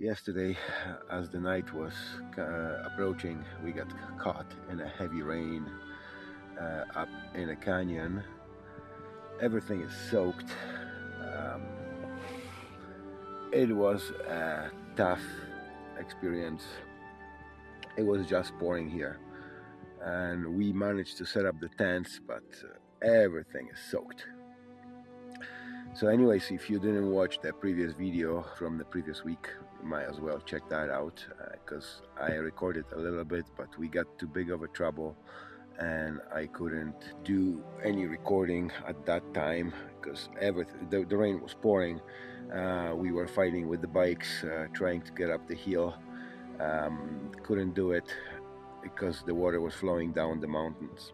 yesterday as the night was uh, approaching we got caught in a heavy rain uh, up in a canyon. Everything is soaked. Um, it was a tough experience. It was just pouring here. And we managed to set up the tents but uh, everything is soaked. So anyways if you didn't watch the previous video from the previous week might as well check that out because uh, I recorded a little bit but we got too big of a trouble and I couldn't do any recording at that time because everything the, the, rain was pouring. Uh, we were fighting with the bikes uh, trying to get up the hill. Um, couldn't do it because the water was flowing down the mountains.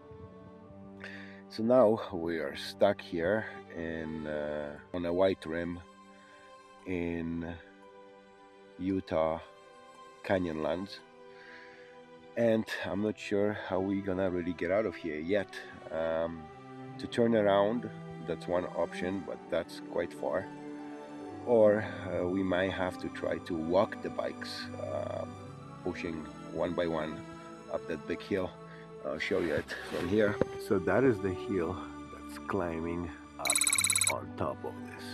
So now we are stuck here in uh, on a white rim in Utah Canyonlands and I'm not sure how we're gonna really get out of here yet. Um, to turn around that's one option but that's quite far. Or uh, we might have to try to walk the bikes uh, pushing one by one up that big hill. I'll show you it from here. So that is the hill that's climbing up on top of this.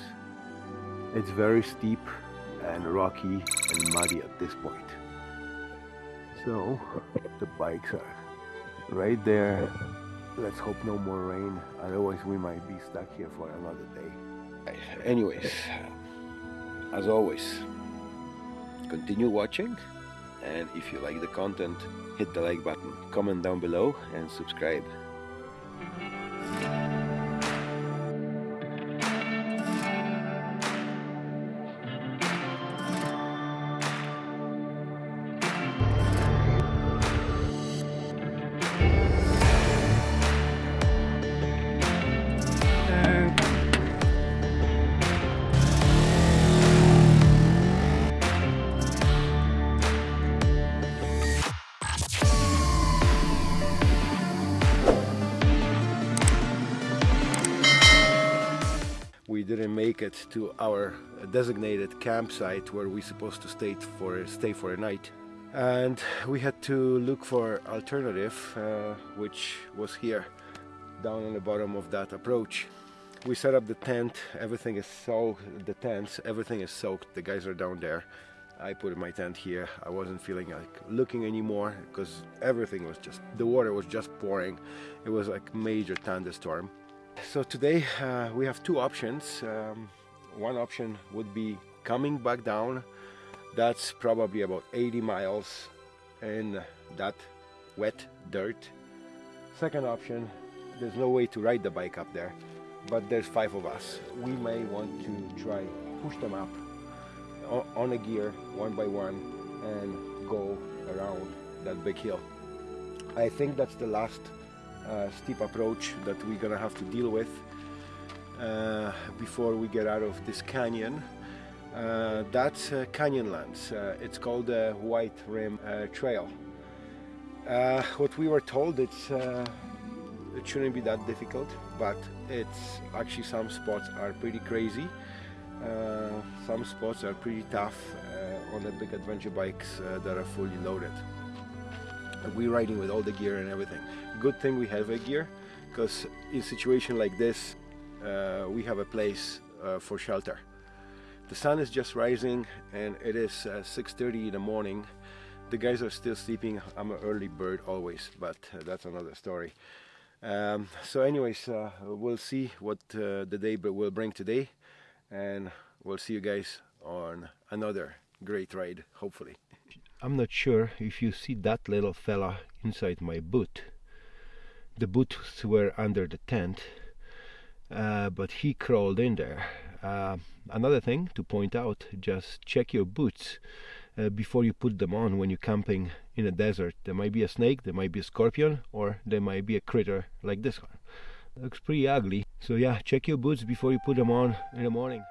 It's very steep and rocky and muddy at this point. So the bikes are right there. Let's hope no more rain. Otherwise we might be stuck here for another day. Anyways as always continue watching. And if you like the content hit the like button comment down below and subscribe didn't make it to our designated campsite where we're supposed to stay for stay for a night. And we had to look for alternative uh, which was here down on the bottom of that approach. We set up the tent. Everything is soaked the tents everything is soaked. The guys are down there. I put my tent here. I wasn't feeling like looking anymore because everything was just the water was just pouring. It was like major thunderstorm so today uh, we have two options. Um, one option would be coming back down. That's probably about 80 miles in that wet dirt. Second option, there's no way to ride the bike up there, but there's five of us. We may want to try push them up on a gear one by one and go around that big hill. I think that's the last steep approach that we're gonna have to deal with uh, before we get out of this canyon. Uh, that's uh, Canyonlands. Uh, it's called the White Rim uh, Trail. Uh, what we were told, it's it shouldn't be that difficult, but it's actually some spots are pretty crazy. some spots are pretty tough on the big adventure bikes that are fully loaded we're riding with all the gear and everything. Good thing we have a gear, because in situation like this, uh, we have a place uh, for shelter. The sun is just rising and it is uh, 6.30 in the morning. The guys are still sleeping. I'm an early bird always, but uh, that's another story. Um, so anyways, uh, we'll see what uh, the day will bring today and we'll see you guys on another great ride, hopefully. I'm not sure if you see that little fella inside my boot. The boots were under the tent, uh, but he crawled in there. Uh, another thing to point out, just check your boots uh, before you put them on when you're camping in a desert. There might be a snake, there might be a scorpion, or there might be a critter like this one. Looks pretty ugly. So yeah, check your boots before you put them on in the morning.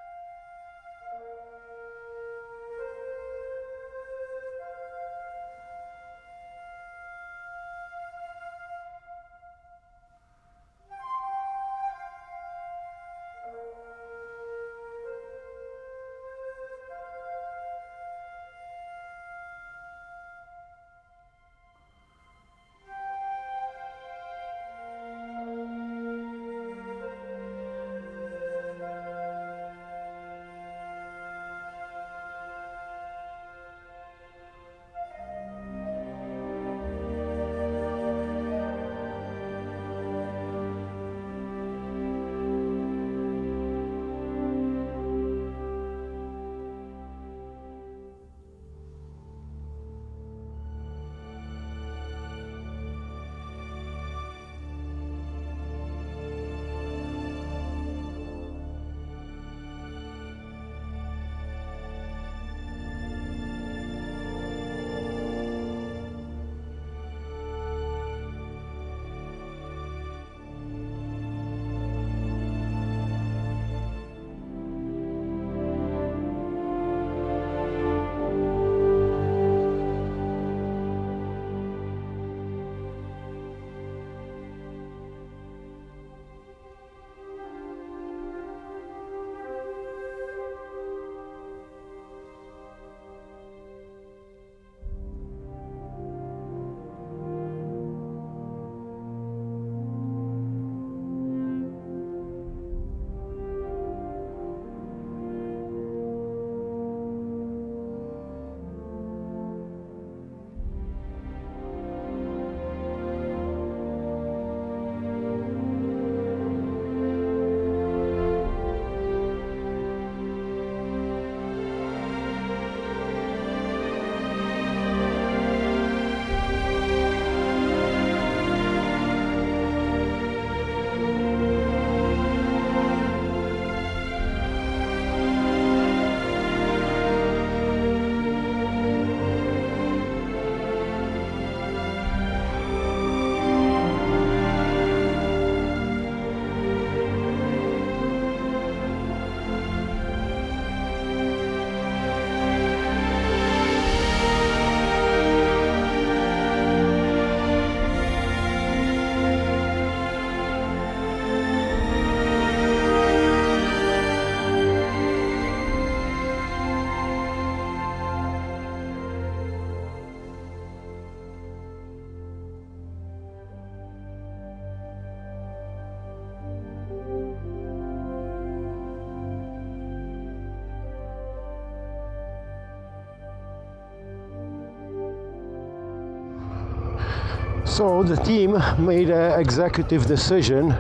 So the team made an executive decision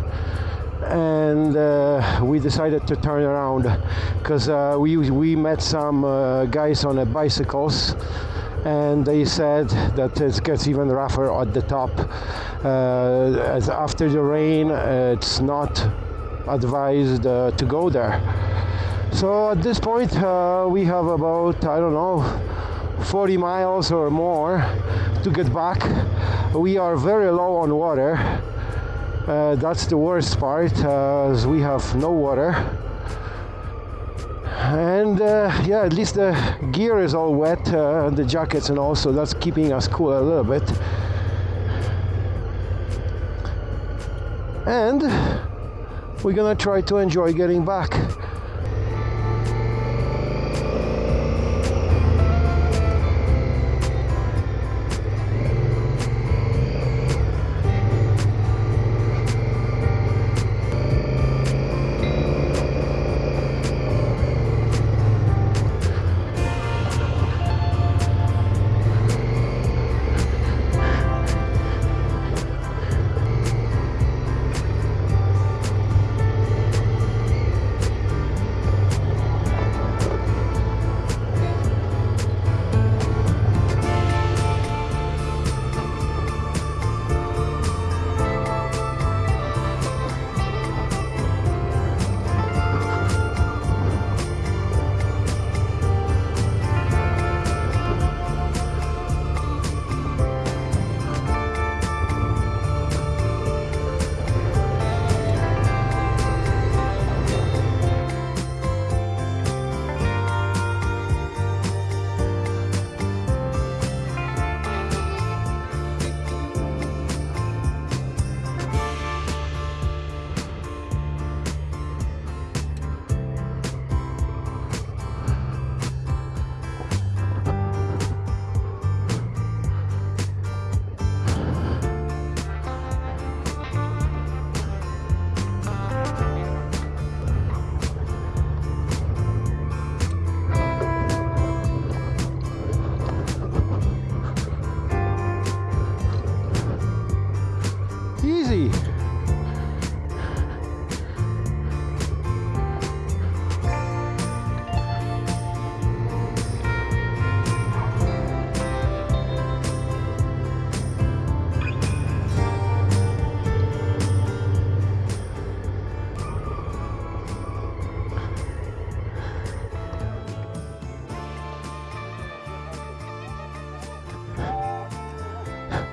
and uh, we decided to turn around because uh, we, we met some uh, guys on bicycles and they said that it gets even rougher at the top. Uh, as after the rain, it's not advised uh, to go there. So at this point, uh, we have about, I don't know, 40 miles or more to get back. We are very low on water. Uh, that's the worst part, uh, as we have no water. And uh, yeah, at least the gear is all wet, uh, the jackets and also that's keeping us cool a little bit. And we're gonna try to enjoy getting back.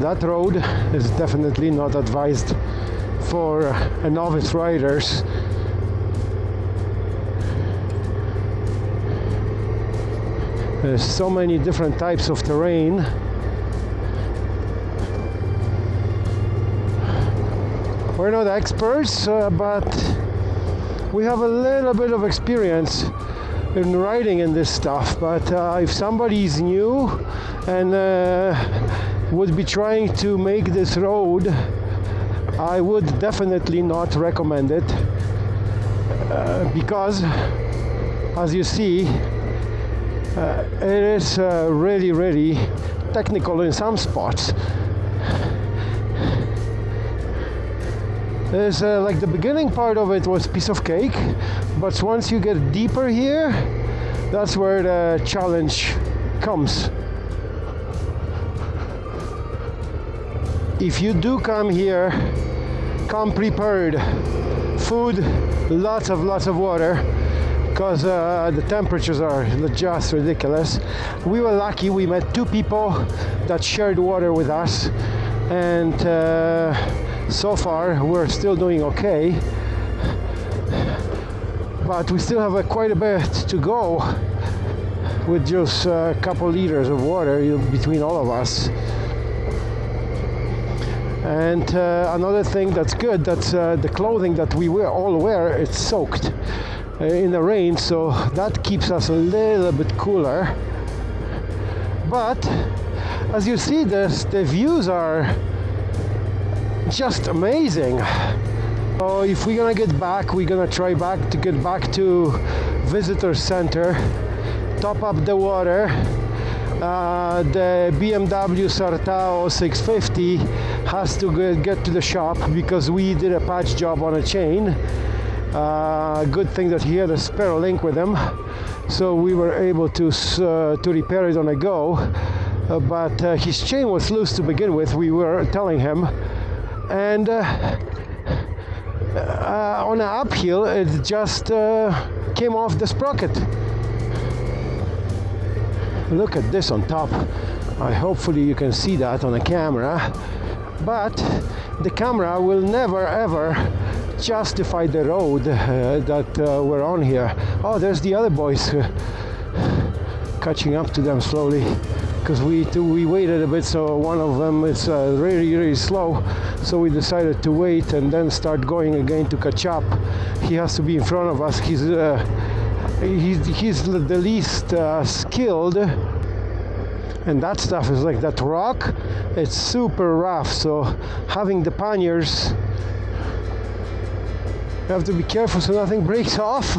that road is definitely not advised for novice riders. There's so many different types of terrain. We're not experts, uh, but we have a little bit of experience in riding in this stuff. But uh, if somebody is new and uh, would be trying to make this road, I would definitely not recommend it uh, because, as you see, uh, it is uh, really, really technical in some spots. There's uh, like the beginning part of it was piece of cake, but once you get deeper here, that's where the challenge comes. If you do come here, come prepared. Food, lots of lots of water, because uh, the temperatures are just ridiculous. We were lucky; we met two people that shared water with us, and. Uh, so far we're still doing okay but we still have a, quite a bit to go with just a couple liters of water between all of us and uh, another thing that's good that's uh, the clothing that we wear, all wear it's soaked uh, in the rain so that keeps us a little bit cooler but as you see this, the views are just amazing. So if we're gonna get back, we're gonna try back to get back to visitor center, top up the water. Uh, the BMW Sertao 650 has to get to the shop because we did a patch job on a chain. Uh, good thing that he had a spare link with him, so we were able to uh, to repair it on a go. Uh, but uh, his chain was loose to begin with. We were telling him and uh, uh, on an uphill it just came off the sprocket look at this on top I hopefully you can see that on the camera but the camera will never ever justify the road uh, that uh, we're on here. Oh there's the other boys uh, catching up to them slowly because we we waited a bit so one of them is uh, really really slow. So we decided to wait and then start going again to catch up. He has to be in front of us. He's uh, he's, he's the least uh, skilled and that stuff is like that rock it's super rough. So having the panniers you have to be careful so nothing breaks off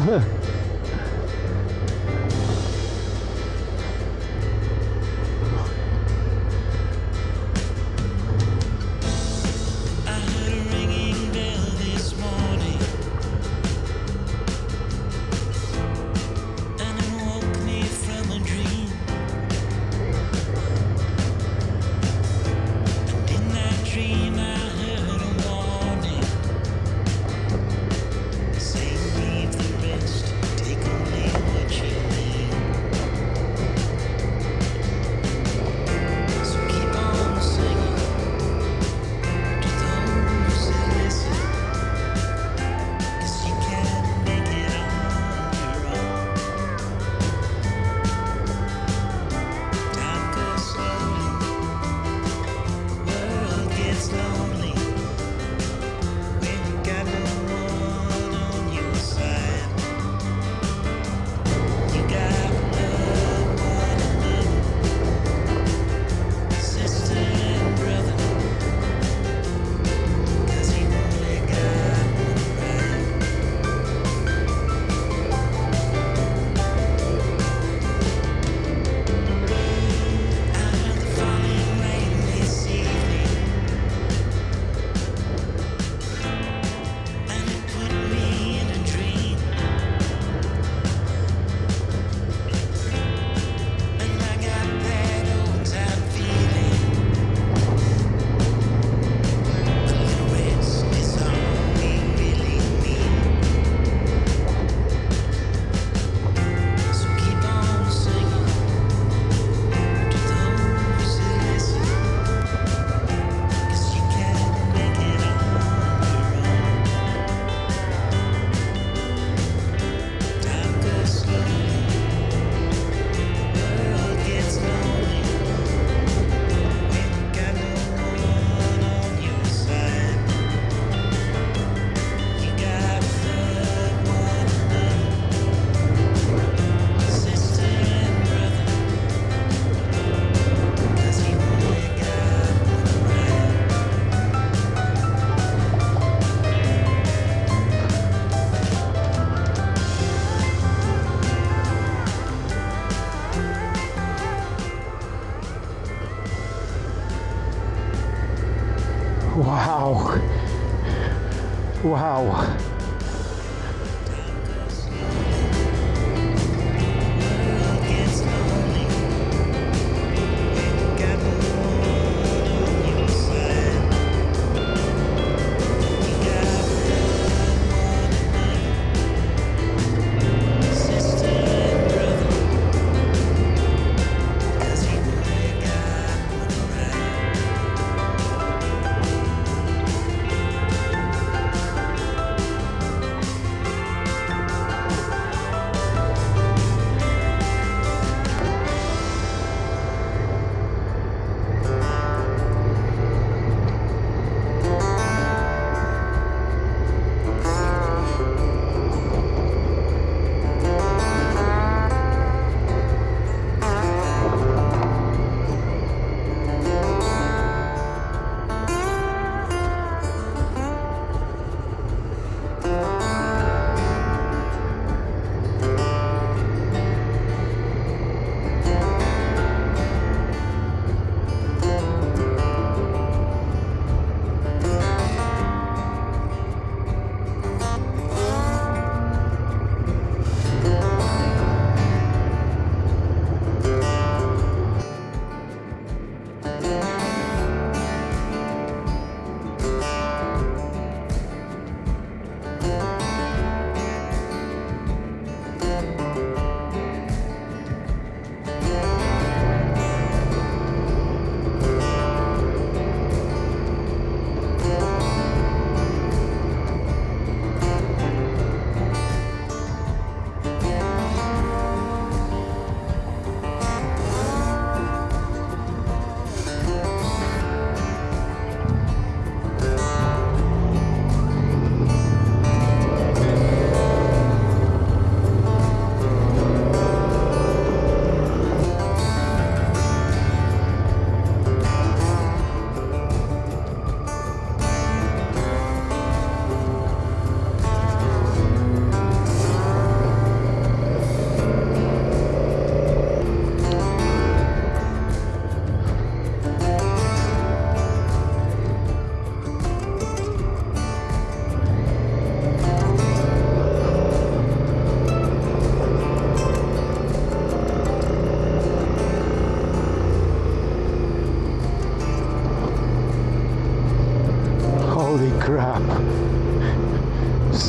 Wow.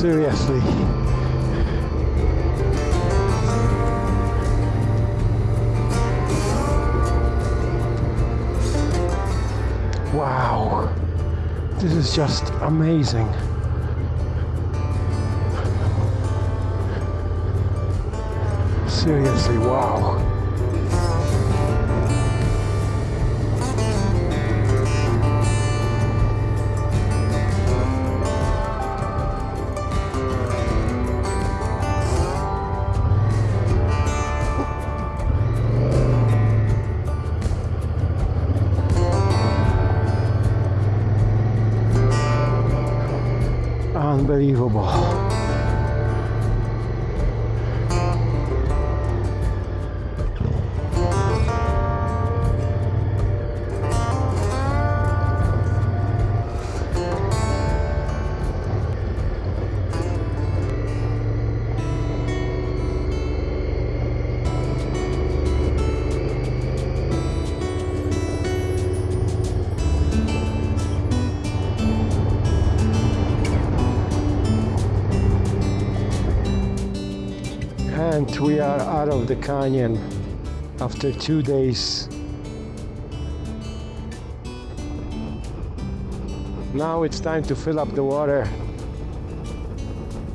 Seriously. Wow. This is just amazing. Seriously, wow. Unbelievable. Out of the canyon after two days. Now it's time to fill up the water.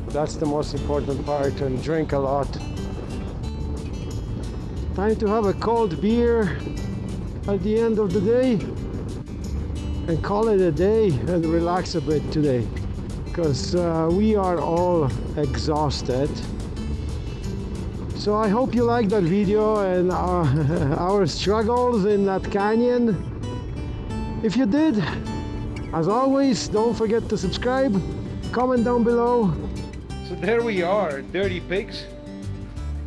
That's the most important part and drink a lot. Time to have a cold beer at the end of the day and call it a day and relax a bit today because uh, we are all exhausted. So I hope you liked that video and our, uh, our struggles in that canyon. If you did, as always, don't forget to subscribe, comment down below. So there we are, dirty pigs.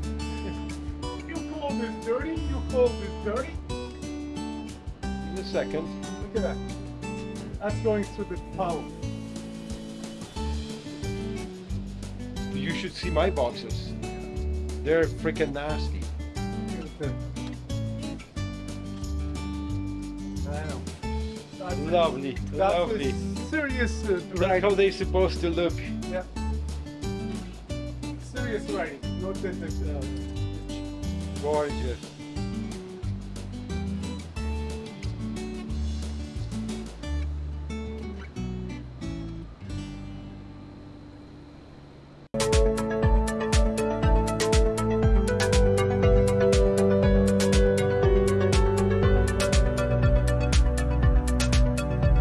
You call this dirty? You call this dirty? In a second. Look at that. That's going through the tunnel. you should see my boxes. They're freaking nasty. I know. Lovely, that's lovely. serious uh, That's how they're supposed to look. Yeah. Serious riding, not that uh, Gorgeous.